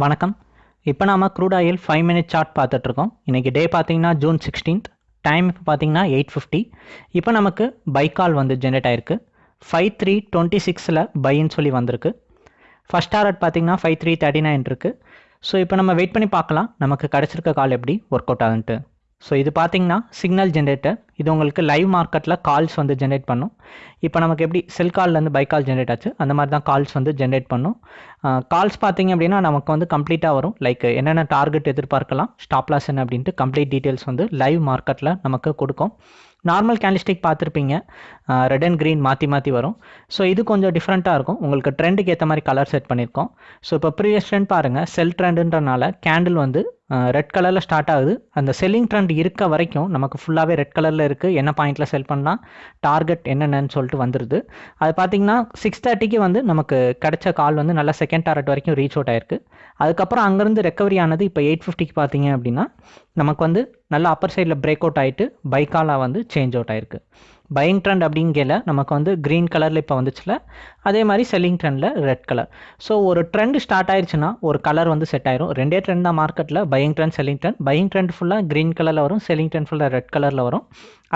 வணக்கம். இப்போ நாம் crude oil five minute chart பார்த்துட்ருக்கோம் இன்றைக்கி டே பார்த்தீங்கன்னா ஜூன் சிக்ஸ்டீன்த் டைம் இப்போ பார்த்தீங்கன்னா எயிட் ஃபிஃப்டி இப்போ நமக்கு பை கால் வந்து ஜென்ரேட் ஆயிருக்கு. ஃபைவ் த்ரீ டுவெண்ட்டி சிக்ஸில் பைன்னு சொல்லி வந்திருக்கு. ஃபஸ்ட் டாரட் பார்த்தீங்கன்னா ஃபைவ் த்ரீ தேர்ட்டி நைன் இருக்குது ஸோ இப்போ நம்ம வெயிட் பண்ணி பார்க்கலாம். நமக்கு கிடச்சிருக்க கால் எப்படி ஒர்க் அவுட் ஆகுன்ட்டு. ஸோ இது பார்த்தீங்கன்னா சிக்னல் ஜென்ரேட்டர் இது உங்களுக்கு லைவ் மார்க்கெட்டில் கால்ஸ் வந்து ஜென்ரேட் பண்ணும். இப்போ நமக்கு எப்படி செல் கால்லேருந்து பை கால் ஜென்ரேட் ஆச்சு அந்த மாதிரி தான் கால்ஸ் வந்து ஜென்ரேட் பண்ணும். கால்ஸ் பார்த்தீங்க அப்படின்னா நமக்கு வந்து கம்ப்ளீட்டாக வரும். லைக் என்னென்ன டார்கெட் எதிர்பார்க்கலாம் ஸ்டாப் லாஸ் என்ன அப்படின்ட்டு கம்ப்ளீட் டீட்டெயில்ஸ் வந்து லைவ் மார்க்கெட்டில் நமக்கு கொடுக்கும். நார்மல் கேண்டிஸ்டிக் பார்த்துருப்பீங்க. ரெட் அண்ட் க்ரீன் மாற்றி மாற்றி வரும். ஸோ இது கொஞ்சம் டிஃப்ரெண்ட்டாக இருக்கும். உங்களுக்கு ட்ரெண்டுக்கு ஏற்ற மாதிரி கலர் செட் பண்ணியிருக்கோம். ஸோ இப்போ ப்ரீவியஸ் ட்ரெண்ட் பாருங்கள் செல் ட்ரெண்டுன்றனால கேண்டில் வந்து ரெட் கலரில் ஸ்டார்ட் ஆகுது. அந்த செல்லிங் ட்ரெண்ட் இருக்க வரைக்கும் நமக்கு ஃபுல்லாகவே ரெட் கலரில் இருக்குது என்ன பாயிண்டில் செல் பண்ணலாம் டார்கெட் என்னென்னு சொல்லிட்டு வந்துடுது அது பார்த்தீங்கன்னா சிக்ஸ் தேர்ட்டிக்கு வந்து நமக்கு கிடைச்ச கால் வந்து நல்லா செகண்ட் டார்கெட் வரைக்கும் ரீச் அவுட் ஆயிருக்கு. அதுக்கப்புறம் அங்கேருந்து ரெக்கவரி ஆனது இப்போ எயிட் ஃபிஃப்டிக்கு பார்த்தீங்க அப்படின்னா நமக்கு வந்து நல்லா அப்பர் சைடில் பிரேக் அவுட் ஆகிட்டு பைக்காலாக வந்து சேஞ்ச் அவுட் ஆயிருக்கு. பையிங் ட்ரெண்ட் அப்படிங்கல நமக்கு வந்து க்ரீன் கலரில் இப்போ வந்துச்சுல அதே மாதிரி செல்லிங் ட்ரெண்டில் ரெட் கலர் ஸோ ஒரு ட்ரெண்ட் ஸ்டார்ட் ஆயிடுச்சுன்னா ஒரு கலர் வந்து செட் ஆயிரும். ரெண்டே ட்ரெண்ட் தான் மார்க்கெட்டில் buying trend selling trend buying trend ஃபுல்லாக க்ரீன் கலரில் வரும் செல்லிங் ட்ரெண்ட் ஃபுல்லாக ரெட் கலரில் வரும்.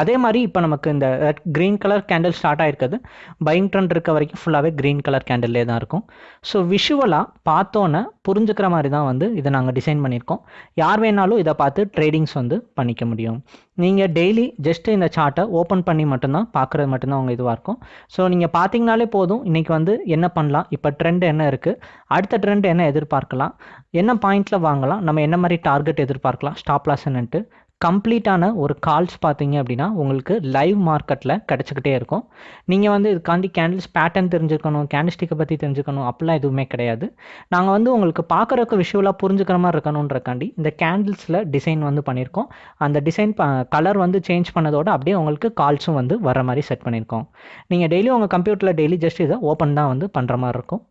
அதே மாதிரி இப்போ நமக்கு இந்த red green colour candle start ஆயிருக்குது. பையிங் ட்ரெண்ட் இருக்க வரைக்கும் ஃபுல்லாகவே க்ரீன் கலர் கேண்டில்லே தான் இருக்கும். ஸோ விஷுவலாக பார்த்தோன்னே புரிஞ்சுக்கிற மாதிரி தான் வந்து இதை நாங்கள் டிசைன் பண்ணியிருக்கோம். யார் வேணாலும் இதை பார்த்து ட்ரேடிங்ஸ் வந்து பண்ணிக்க முடியும். நீங்கள் டெய்லி ஜஸ்ட் இந்த சார்ட்டை ஓப்பன் பண்ணி மட்டும்தான் பார்க்குறது மட்டும்தான் உங்கள் இதுவாக இருக்கும். ஸோ நீங்கள் பார்த்தீங்கனாலே போதும் இன்றைக்கி வந்து என்ன பண்ணலாம்? இப்போ ட்ரெண்ட் என்ன இருக்குது அடுத்த ட்ரெண்ட் என்ன எதிர்பார்க்கலாம்? என்ன பாயிண்டில் வாங்கலாம்? நம்ம என்ன மாதிரி டார்கெட் எதிர்பார்க்கலாம்? ஸ்டாப் லாஸ் என்னன்ட்டு. கம்ப்ளீட்டான ஒரு கால்ஸ் பார்த்தீங்க அப்படின்னா உங்களுக்கு லைவ் மார்க்கெட்டில் கிடச்சிக்கிட்டே இருக்கும். நீங்கள் வந்து இதுக்காண்டி கேண்டில்ஸ் பேட்டர்ன் தெரிஞ்சுக்கணும் கேண்டில்ஸ்டிக்கை பற்றி தெரிஞ்சுக்கணும் அப்படிலாம் எதுவுமே கிடையாது. நாங்கள் வந்து உங்களுக்கு பார்க்குறக்கு விஷுவலாக புரிஞ்சுக்கிற மாதிரி இருக்கணுன்றக்காண்டி இந்த கேண்டில்ஸில் டிசைன் வந்து பண்ணியிருக்கோம். அந்த டிசைன் ப கலர் வந்து சேஞ்ச் பண்ணதோட அப்படியே உங்களுக்கு கால்ஸும் வந்து வர மாதிரி செட் பண்ணியிருக்கோம். நீங்கள் டெய்லி உங்கள் கம்ப்யூட்டரில் டெய்லி ஜஸ்ட் இதை ஓப்பன் தான் வந்து பண்ணுற மாதிரி இருக்கும்.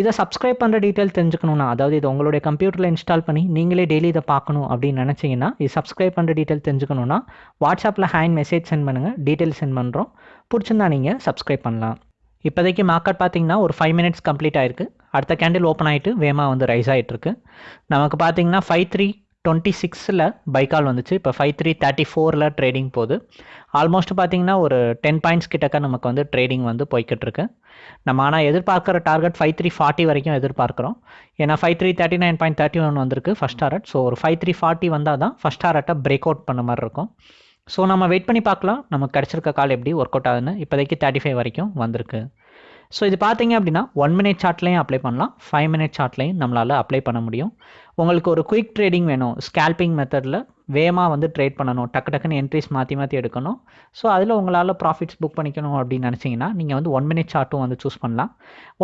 இதை சப்ஸ்கிரைப் பண்ணுற டீட்டெயில் தெரிஞ்சுக்கணும்னா அதாவது இது உங்களுடைய கம்ப்யூட்டரில் இன்ஸ்டால் பண்ணி நீங்களே டெய்லி இதை பார்க்கணும் அப்படின்னு நினச்சிங்கன்னா இது சப்ஸ்கிரைப் பண்ணுற டீட்டெயில் தெரிஞ்சுக்கணுன்னா வாட்ஸ்அப்பில் ஹேண்ட் மெசேஜ் சென்ட் பண்ணுங்கள் டீட்டெயில் சென்ட் பண்ணுறோம் பிடிச்சிருந்தா நீங்கள் சப்ஸ்கிரைப் பண்ணலாம். இப்போதைக்கு மார்க்கெட் பார்த்தீங்கன்னா ஒரு ஃபைவ் மினிட்ஸ் கம்ப்ளீட் ஆயிருக்கு. அடுத்த கேண்டில் ஓப்பன் ஆகிட்டு வேமா வந்து ரைஸ் ஆகிட்டு இருக்கு நமக்கு பார்த்தீங்கன்னா ஃபைவ் த்ரீ டுவெண்ட்டி சிக்ஸில் பைக்கால் வந்துச்சு. இப்போ ஃபைவ் த்ரீ தேர்ட்டி ஃபோரில் ட்ரேடிங் போகுது. ஆல்மோஸ்ட் பார்த்தீங்கன்னா ஒரு டென் பாயிண்ட்ஸ் கிட்டக்க நமக்கு வந்து ட்ரேடிங் வந்து போய்கிட்டு இருக்கு நம்ம ஆனால் எதிர்பார்க்குற டார்கெட் ஃபைவ் த்ரீ ஃபார்ட்டி வரைக்கும் எதிர்பார்க்குறோம். ஏன்னா five three thirty nine point thirty one வந்திருக்கு ஃபஸ்ட் டாரட் ஸோ ஒரு ஃபைவ் த்ரீ ஃபார்ட்டி வந்தால் தான் ஃபஸ்ட் டாரட்டை பிரேக் அவுட் பண்ண மாதிரி இருக்கும். ஸோ நம்ம வெயிட் பண்ணி பார்க்கலாம். நமக்கு கிடச்சிருக்க கால் எப்படி ஒர்க் அவுட் ஆகுதுன்னு. இப்போதைக்கு தேர்ட்டி ஃபைவ் வரைக்கும் வந்திருக்கு. ஸோ இது பார்த்தீங்க அப்படின்னா ஒன் மினிட் சார்ட்லையும் அப்ளை பண்ணலாம். ஃபைவ் மினிட் சார்ட்லையும் நம்மளால் அப்ளை பண்ண முடியும். உங்களுக்கு ஒரு குயிக் ட்ரேடிங் வேணும். ஸ்கேல்பிங் மெத்தடில் வேகமாக வந்து ட்ரேட் பண்ணணும். டக்கு டக்குன்னு என்ட்ரிஸ் மாற்றி மாற்றி எடுக்கணும். ஸோ அதில் உங்களால் ப்ராஃபிட்ஸ் புக் பண்ணிக்கணும் அப்படின்னு நினச்சிங்கன்னா நீங்கள் வந்து ஒன் மினிட் சார்ட்டும் வந்து சூஸ் பண்ணலாம்.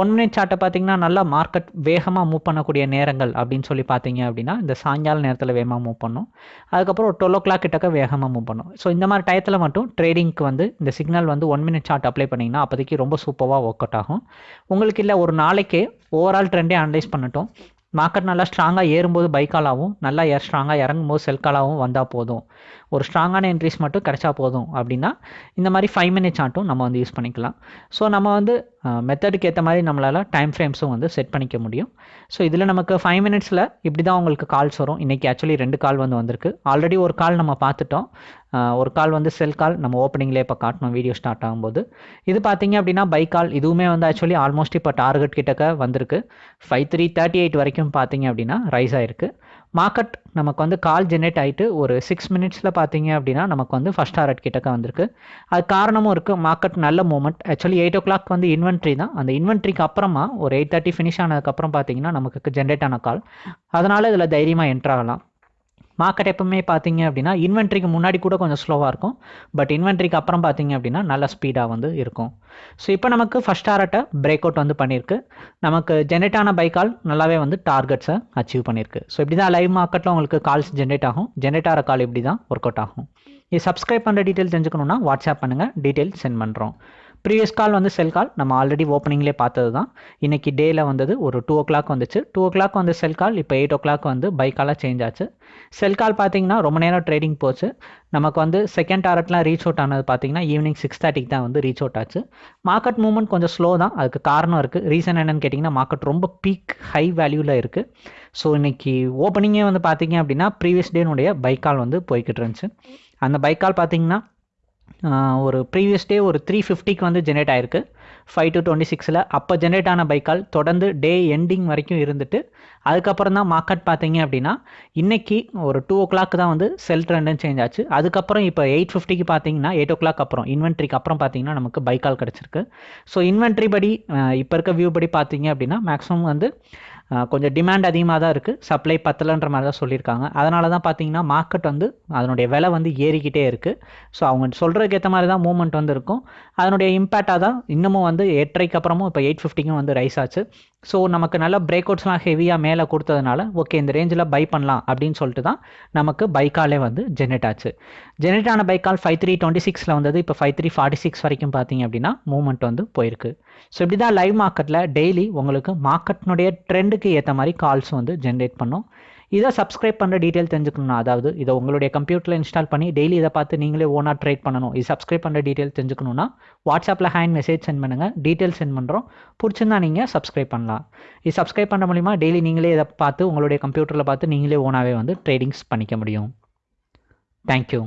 ஒன் மினிட் சார்ட்டை பார்த்தீங்கன்னா நல்லா மார்க்கெட் வேகமாக மூவ் பண்ணக்கூடிய நேரங்கள் அப்படின்னு சொல்லி பார்த்தீங்க அப்படின்னா இந்த சாயங்கால நேரத்தில் வேகமாக மூவ் பண்ணும். அதுக்கப்புறம் ஒரு டுவெல் ஓ கிளாக் கிட்டக்க வேகமாக மூவ் பண்ணும். ஸோ இந்த மாதிரி டயத்தில் மட்டும் ட்ரேடிங்க்கு வந்து இந்த சிக்னல் வந்து ஒன் மினிட் சார்ட் அப்ளை பண்ணிங்கன்னா அப்போதைக்கு ரொம்ப சூப்பராக ஒர்க் அவுட் ஆகும். உங்களுக்கு இல்லை ஒரு நாளைக்கே ஓவரால் ட்ரெண்டே அனலைஸ் பண்ணட்டும். மார்க்கெட் நல்லா ஸ்ட்ராங்காக ஏறும்போது பைக்காலாகவும் நல்லா ஏர் ஸ்ட்ராங்காக இறங்கும்போது செல்காலாகவும் வந்தால் போதும். ஒரு ஸ்ட்ராங்கான என்ட்ரிஸ் மட்டும் கிடைச்சா போதும் அப்படின்னா இந்த மாதிரி ஃபைவ் மினிட்ஸ் ஆட்டும் நம்ம வந்து யூஸ் பண்ணிக்கலாம். ஸோ நம்ம வந்து மெத்தடுக்கு ஏற்ற மாதிரி நம்மளால் டைம் ஃப்ரேம்ஸும் வந்து செட் பண்ணிக்க முடியும். ஸோ இதில் நமக்கு ஃபைவ் மினிட்ஸில் இப்படி தான் உங்களுக்கு கால்ஸ் வரும். இன்றைக்கி ஆக்சுவலி ரெண்டு கால் வந்து வந்திருக்கு. ஆல்ரெடி ஒரு கால் நம்ம பார்த்துட்டோம். ஒரு கால் வந்து செல் கால். நம்ம ஓப்பனிங்லேயே இப்போ காட்டணும் வீடியோ ஸ்டார்ட் ஆகும்போது. இது பார்த்தீங்க அப்படின்னா பை கால் இதுவுமே வந்து ஆக்சுவலி ஆல்மோஸ்ட் இப்போ டார்கெட் கிட்டக்க வந்திருக்கு. ஃபைவ் த்ரீ தேர்ட்டி எயிட் வரைக்கும் பார்த்தீங்க அப்படின்னா ரைஸ் ஆயிருக்கு. மார்க்கெட் நமக்கு வந்து கால் ஜென்ரேட் ஆகிட்டு ஒரு சிக்ஸ் மினிட்ஸில் பார்த்தீங்க அப்படின்னா நமக்கு வந்து ஃபஸ்ட் டார்கெட் கிட்டக்க வந்திருக்கு. அது காரணமும் இருக்குது மார்க்கெட் நல்ல moment actually eight o'clock வந்து இன்வென்ட்ரி தான். அந்த இன்வென்ட்ரிக்கு அப்புறமா ஒரு எயிட் தேர்ட்டி ஃபினிஷ் ஆனதுக்கப்புறம் பார்த்தீங்கன்னா நமக்கு ஜென்ரேட் ஆன கால் அதனால் இதில் தைரியமாக என்ட்ராகலாம் மார்க்கெட் எப்பவுமே பார்த்தீங்க அப்படின்னா இன்வென்ட்ரிக்கு முன்னாடி கூட கொஞ்சம் ஸ்லோவாக இருக்கும். பட் இன்வென்ட்ரிக்கு அப்புறம் பார்த்தீங்க அப்படின்னா நல்ல ஸ்பீடாக வந்து இருக்கும். ஸோ இப்போ நமக்கு ஃபஸ்ட் டாரட்டை பிரேக் அவுட் வந்து பண்ணியிருக்கு. நமக்கு ஜென்ரேட் ஆன பை கால் நல்லாவே வந்து டார்கெட்ஸை அச்சீவ் பண்ணியிருக்கு. ஸோ இப்படி தான் லைவ் மார்க்கெட்டில் உங்களுக்கு கால்ஸ் ஜென்ரேட் ஆகும். ஜென்ரேட் ஆகிற கால் இப்படி தான் ஒர்க் அவுட் ஆகும். இது சப்ஸ்கிரைப் பண்ணுற டீட்டெயில் தெரிஞ்சுக்கணுன்னா வாட்ஸ்அப் பண்ணுங்கள் டீட்டெயில் சென்ட் பண்ணுறோம் ப்ரீவியஸ் கால் வந்து செல் கால் நம்ம ஆல்ரெடி ஓப்பனிங்லேயே பார்த்தது தான் இன்றைக்கி டேயில் வந்தது ஒரு டூ ஓ கிளாக் வந்துச்சு. டூ ஓ கிளாக் வந்து செல் கால் இப்போ எயிட் ஓ கிளாக் வந்து பை காலாக சேஞ்ச் ஆச்சு. செல் கால் பார்த்தீங்கன்னா ரொம்ப நேரம் ட்ரேடிங் போச்சு. நமக்கு வந்து செகண்ட் டாரட்லாம் ரீச் அவுட் ஆனது பார்த்தீங்கன்னா ஈவினிங் சிக்ஸ் தேர்ட்டிக்கு தான் வந்து ரீச் அவுட் ஆச்சு. மார்க்கெட் மூவ்மெண்ட் கொஞ்சம் ஸ்லோ தான். அதுக்கு காரணம் இருக்குது ரீசன் என்னென்னு கேட்டிங்கன்னா மார்க்கெட் ரொம்ப பீக் ஹை வேல்யூவில் இருக்குது ஸோ இன்னைக்கு ஓப்பனிங்கே வந்து பார்த்தீங்க அப்படின்னா ப்ரீவியஸ் டேனுடைய பைக்கால் வந்து போய்கிட்டு இருந்துச்சு. அந்த பைக்கால் பார்த்தீங்கன்னா ஒரு ப்ரீவியஸ் டே ஒரு த்ரீ ஃபிஃப்டிக்கு வந்து ஜென்ரேட் ஆயிருக்கு. ஃபைவ் டு டுவெண்ட்டி சிக்ஸில் அப்போ ஜென்ரேட் ஆன பைக்கால் தொடர்ந்து டே எண்டிங் வரைக்கும் இருந்துட்டு அதுக்கப்புறம் தான் மார்க்கெட் பார்த்தீங்க அப்படின்னா இன்றைக்கி ஒரு டூ ஓ கிளாக் தான் வந்து செல் ட்ரெண்டுன்னு சேஞ்ச் ஆச்சு. அதுக்கப்புறம் இப்போ எயிட் ஃபிஃப்டிக்கு பார்த்தீங்கன்னா எயிட் ஓ கிளாக் அப்புறம் இன்வென்ட்ரிக்கு அப்புறம் பார்த்தீங்கன்னா நமக்கு பைக்கால் கிடச்சிருக்கு. ஸோ இன்வென்ட்ரி படி இப்போ இருக்க வியூ படி பார்த்தீங்க அப்படின்னா மேக்ஸிமம் வந்து கொஞ்சம் டிமாண்ட் அதிகமாக தான் இருக்குது சப்ளை பத்தலைன்ற மாதிரி தான் சொல்லியிருக்காங்க. அதனால தான் பார்த்தீங்கன்னா மார்க்கெட் வந்து அதனுடைய விலை வந்து ஏறிக்கிட்டே இருக்குது ஸோ அவங்க சொல்கிறதுக்கு ஏற்ற மாதிரி தான் மூவ்மெண்ட் வந்து இருக்கும். அதனுடைய இம்பேக்டாக தான் இன்னமும் வந்து எட்டரைக்கு அப்புறமும் இப்போ எயிட் ஃபிஃப்டிக்கும் வந்து ரைஸ் ஆச்சு. ஸோ நமக்கு நல்ல பிரேக் அவுட்ஸ்லாம் ஹெவியாக மேலே கொடுத்ததுனால ஓகே இந்த ரேஞ்சில் பை பண்ணலாம் அப்படின்னு சொல்லிட்டு தான் நமக்கு பைக்காலே வந்து ஜென்ரேட் ஆச்சு. ஜென்ரேட் ஆன பைக்கால் ஃபைவ் த்ரீ டுவெண்ட்டி சிக்ஸில் வந்தது இப்போ ஃபைவ் த்ரீ ஃபார்ட்டி சிக்ஸ் வரைக்கும் பார்த்தீங்க அப்படின்னா மூவ்மெண்ட் வந்து போயிருக்கு. ஸோ இப்படி தான் லைவ் மார்க்கெட்டில் டெய்லி உங்களுக்கு மார்க்கெட்னுடைய ட்ரெண்டுக்கு ஏற்ற மாதிரி கால்ஸ் வந்து ஜென்ரேட் பண்ணும். இதை சப்ஸ்கிரைப் பண்ணுற டீட்டெயில் தெரிஞ்சுக்கணும் அதாவது இதை உங்களுடைய கம்ப்யூட்டரில் இன்ஸ்டால் பண்ணி டெய்லி இதை பார்த்து நீங்களே ஓனாக ட்ரேட் பண்ணணும். இது சப்ஸ்கிரைப் பண்ணுற டீட்டெயில் தெரிஞ்சுக்கணுன்னா வாட்ஸ்அப்பில் ஹேண்ட் மெசேஜ் சென்ட் பண்ணுங்கள் டீட்டெயில் சென்ட் பண்ணுறோம் பிடிச்சிருந்தா நீங்கள் சப்ஸ்கிரைப் பண்ணலாம். இது சப்ஸ்கிரைப் பண்ண மூலிமா டெய்லி நீங்களே இதை பார்த்து உங்களுடைய கம்ப்யூட்டரில் பார்த்து நீங்களே ஓனாகவே வந்து ட்ரேடிங்ஸ் பண்ணிக்க முடியும். தேங்க்யூ